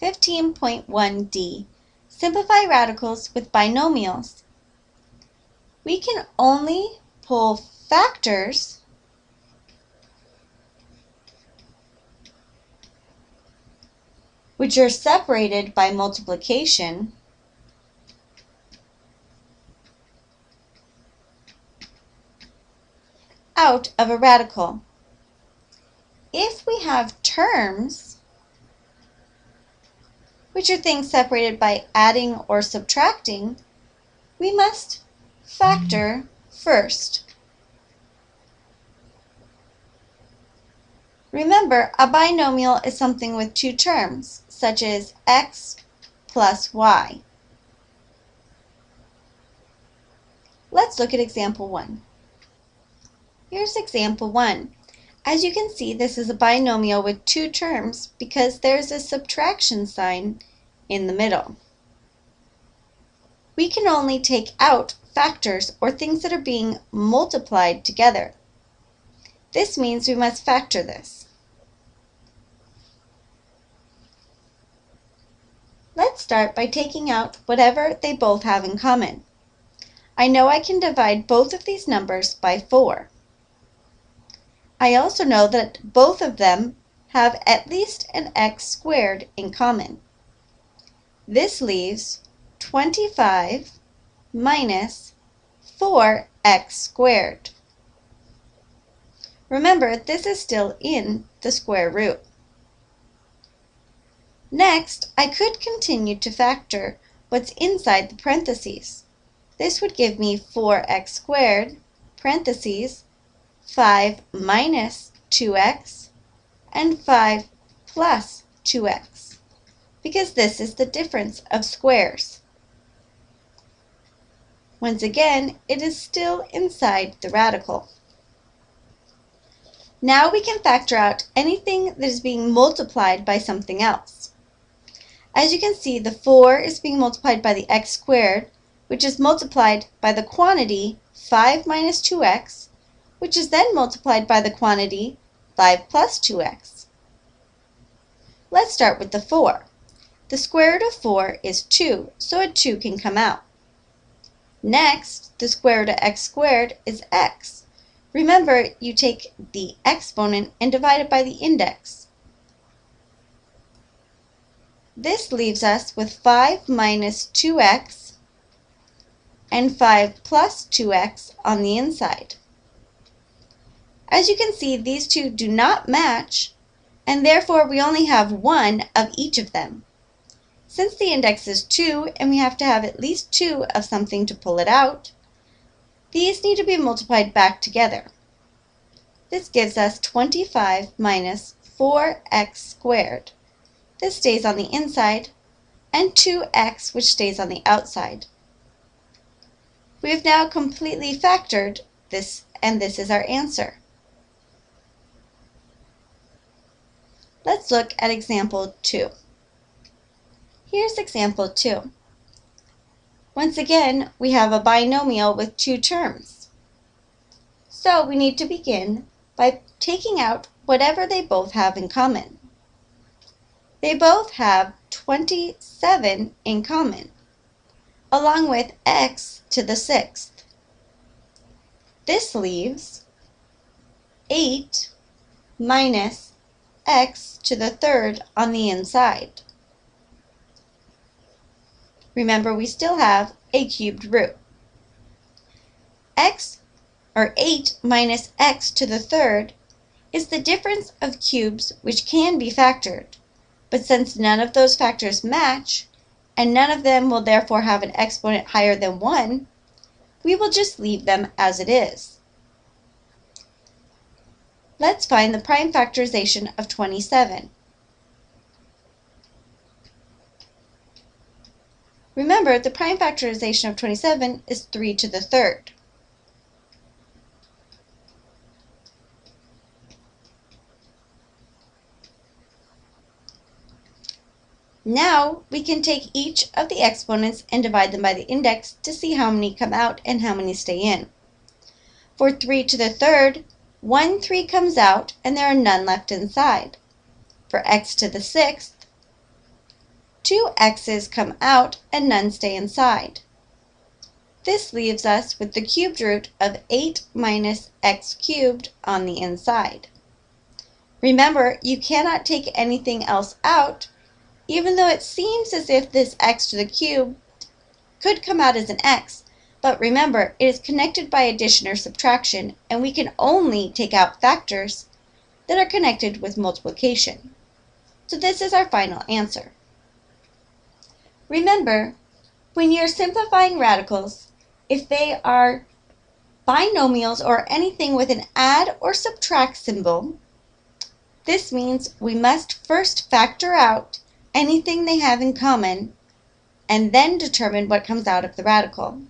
15.1d. Simplify radicals with binomials. We can only pull factors which are separated by multiplication out of a radical. If we have terms, which are things separated by adding or subtracting, we must factor first. Remember, a binomial is something with two terms, such as x plus y. Let's look at example 1. Here's example 1. As you can see, this is a binomial with two terms because there's a subtraction sign in the middle. We can only take out factors or things that are being multiplied together. This means we must factor this. Let's start by taking out whatever they both have in common. I know I can divide both of these numbers by 4. I also know that both of them have at least an x squared in common. This leaves 25 minus 4x squared. Remember, this is still in the square root. Next, I could continue to factor what's inside the parentheses. This would give me 4x squared, parentheses, 5 minus 2x, and 5 plus 2x, because this is the difference of squares. Once again, it is still inside the radical. Now we can factor out anything that is being multiplied by something else. As you can see, the 4 is being multiplied by the x squared, which is multiplied by the quantity 5 minus 2x, which is then multiplied by the quantity 5 plus 2x. Let's start with the 4. The square root of 4 is 2, so a 2 can come out. Next, the square root of x squared is x. Remember, you take the exponent and divide it by the index. This leaves us with 5 minus 2x and 5 plus 2x on the inside. As you can see, these two do not match, and therefore we only have one of each of them. Since the index is 2 and we have to have at least 2 of something to pull it out, these need to be multiplied back together. This gives us 25 minus 4x squared. This stays on the inside, and 2x which stays on the outside. We have now completely factored this, and this is our answer. Let's look at example 2. Here's example 2. Once again, we have a binomial with two terms. So we need to begin by taking out whatever they both have in common. They both have 27 in common, along with x to the sixth. This leaves 8 minus x to the third on the inside. Remember, we still have a cubed root. x, or 8 minus x to the third, is the difference of cubes which can be factored. But since none of those factors match, and none of them will therefore have an exponent higher than 1, we will just leave them as it is. Let's find the prime factorization of 27. Remember, the prime factorization of 27 is 3 to the third. Now we can take each of the exponents and divide them by the index to see how many come out and how many stay in. For 3 to the third, one 3 comes out and there are none left inside. For x to the sixth, two x's come out and none stay inside. This leaves us with the cubed root of 8 minus x cubed on the inside. Remember, you cannot take anything else out, even though it seems as if this x to the cube could come out as an x, but remember, it is connected by addition or subtraction, and we can only take out factors that are connected with multiplication. So this is our final answer. Remember, when you're simplifying radicals, if they are binomials or anything with an add or subtract symbol, this means we must first factor out anything they have in common and then determine what comes out of the radical.